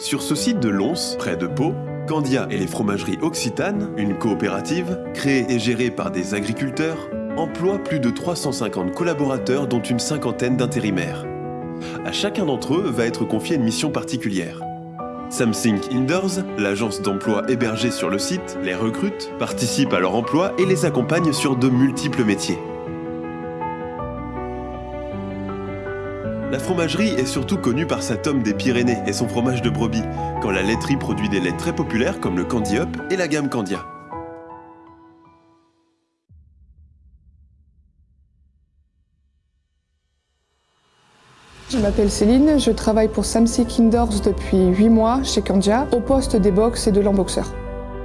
Sur ce site de Lons, près de Pau, Candia et les fromageries Occitanes, une coopérative, créée et gérée par des agriculteurs, emploie plus de 350 collaborateurs dont une cinquantaine d'intérimaires. À chacun d'entre eux va être confiée une mission particulière. Samsung Indoors, l'agence d'emploi hébergée sur le site, les recrute, participe à leur emploi et les accompagne sur de multiples métiers. La fromagerie est surtout connue par sa tome des Pyrénées et son fromage de brebis, quand la laiterie produit des laits très populaires comme le Candy Up et la gamme Candia. Je m'appelle Céline, je travaille pour Samsic Indoors depuis 8 mois chez Candia, au poste des box et de l'emboxeur.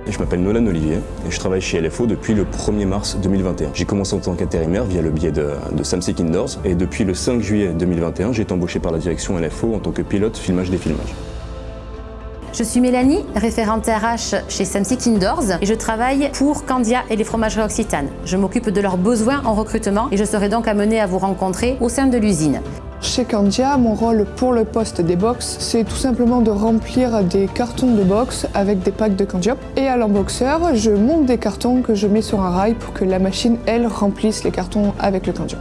Je m'appelle Nolan Olivier et je travaille chez LFO depuis le 1er mars 2021. J'ai commencé en tant qu'intérimaire via le biais de, de Indoors et depuis le 5 juillet 2021, j'ai été embauché par la direction LFO en tant que pilote filmage des filmages. Je suis Mélanie, référente RH chez Samsic Indoors et je travaille pour Candia et les fromageries Occitanes. Je m'occupe de leurs besoins en recrutement et je serai donc amenée à vous rencontrer au sein de l'usine. Chez Candia, mon rôle pour le poste des box, c'est tout simplement de remplir des cartons de box avec des packs de Candiop. Et à l'emboxeur, je monte des cartons que je mets sur un rail pour que la machine, elle, remplisse les cartons avec le Candiop.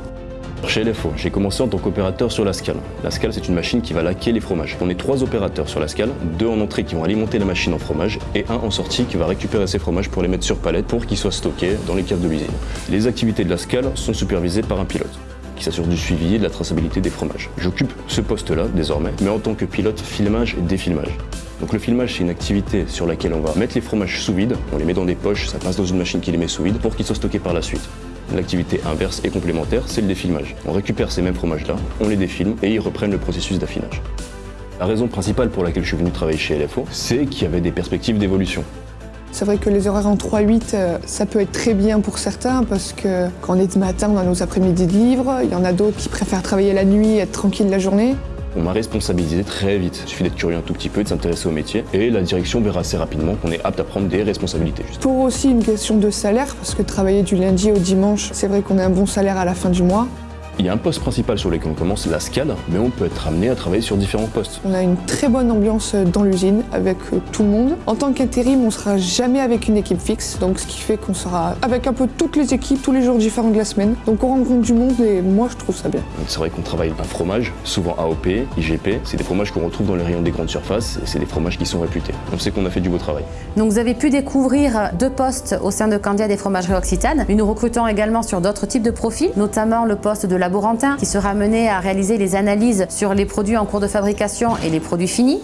Chez LFO, j'ai commencé en tant qu'opérateur sur la scale. La scale, c'est une machine qui va laquer les fromages. On est trois opérateurs sur la scale, deux en entrée qui vont alimenter la machine en fromage et un en sortie qui va récupérer ces fromages pour les mettre sur palette pour qu'ils soient stockés dans les caves de l'usine. Les activités de la scale sont supervisées par un pilote qui s'assure du suivi et de la traçabilité des fromages. J'occupe ce poste-là désormais, mais en tant que pilote filmage et défilmage. Donc le filmage, c'est une activité sur laquelle on va mettre les fromages sous vide, on les met dans des poches, ça passe dans une machine qui les met sous vide pour qu'ils soient stockés par la suite. L'activité inverse et complémentaire, c'est le défilmage. On récupère ces mêmes fromages-là, on les défilme et ils reprennent le processus d'affinage. La raison principale pour laquelle je suis venu travailler chez LFO, c'est qu'il y avait des perspectives d'évolution. C'est vrai que les horaires en 3-8, euh, ça peut être très bien pour certains parce que quand on est de matin, on a nos après-midi de livres. Il y en a d'autres qui préfèrent travailler la nuit et être tranquille la journée. On m'a responsabilisé très vite. Il suffit d'être curieux un tout petit peu, de s'intéresser au métier. Et la direction verra assez rapidement qu'on est apte à prendre des responsabilités. Pour aussi une question de salaire, parce que travailler du lundi au dimanche, c'est vrai qu'on a un bon salaire à la fin du mois. Il y a un poste principal sur lequel on commence, la SCAD, mais on peut être amené à travailler sur différents postes. On a une très bonne ambiance dans l'usine avec euh, tout le monde. En tant qu'intérim, on sera jamais avec une équipe fixe, donc ce qui fait qu'on sera avec un peu toutes les équipes tous les jours différents de la semaine. Donc on rencontre du monde et moi je trouve ça bien. C'est vrai qu'on travaille un fromage, souvent AOP, IGP. C'est des fromages qu'on retrouve dans les rayons des grandes surfaces et c'est des fromages qui sont réputés. On sait qu'on a fait du beau travail. Donc vous avez pu découvrir deux postes au sein de Candia des fromageries Occitanes. nous recrutons également sur d'autres types de profils, notamment le poste de laborantin qui sera mené à réaliser les analyses sur les produits en cours de fabrication et les produits finis.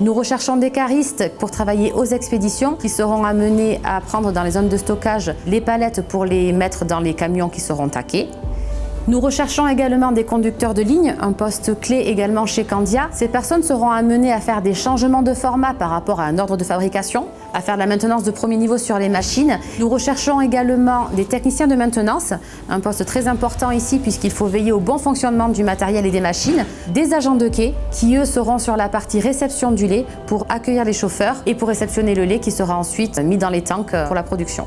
Nous recherchons des caristes pour travailler aux expéditions qui seront amenés à prendre dans les zones de stockage les palettes pour les mettre dans les camions qui seront taqués. Nous recherchons également des conducteurs de ligne, un poste clé également chez Candia. Ces personnes seront amenées à faire des changements de format par rapport à un ordre de fabrication, à faire de la maintenance de premier niveau sur les machines. Nous recherchons également des techniciens de maintenance, un poste très important ici puisqu'il faut veiller au bon fonctionnement du matériel et des machines, des agents de quai qui eux seront sur la partie réception du lait pour accueillir les chauffeurs et pour réceptionner le lait qui sera ensuite mis dans les tanks pour la production.